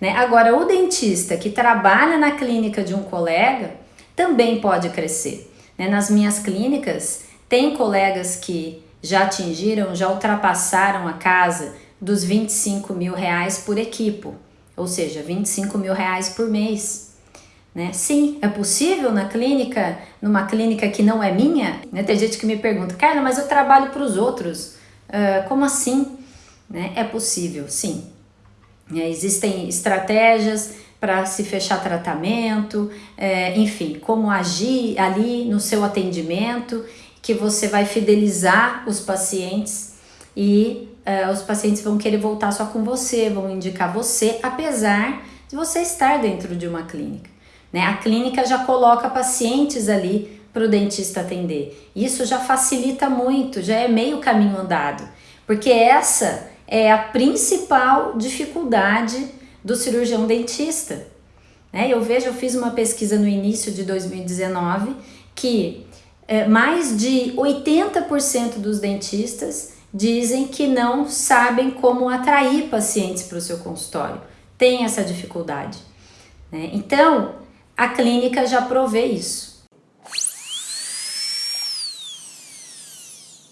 Né? Agora, o dentista que trabalha na clínica de um colega também pode crescer. Né? Nas minhas clínicas, tem colegas que já atingiram, já ultrapassaram a casa dos 25 mil reais por equipo, ou seja, 25 mil reais por mês. Né? Sim, é possível na clínica, numa clínica que não é minha? Né? Tem gente que me pergunta, Carla, mas eu trabalho para os outros, uh, como assim? Né? É possível, sim. É, existem estratégias para se fechar tratamento, é, enfim, como agir ali no seu atendimento, que você vai fidelizar os pacientes e uh, os pacientes vão querer voltar só com você, vão indicar você, apesar de você estar dentro de uma clínica. Né? A clínica já coloca pacientes ali para o dentista atender. Isso já facilita muito, já é meio caminho andado, porque essa é a principal dificuldade do cirurgião dentista. Né? Eu vejo, eu fiz uma pesquisa no início de 2019 que é, mais de 80% dos dentistas dizem que não sabem como atrair pacientes para o seu consultório, tem essa dificuldade. Né? Então, a clínica já provê isso.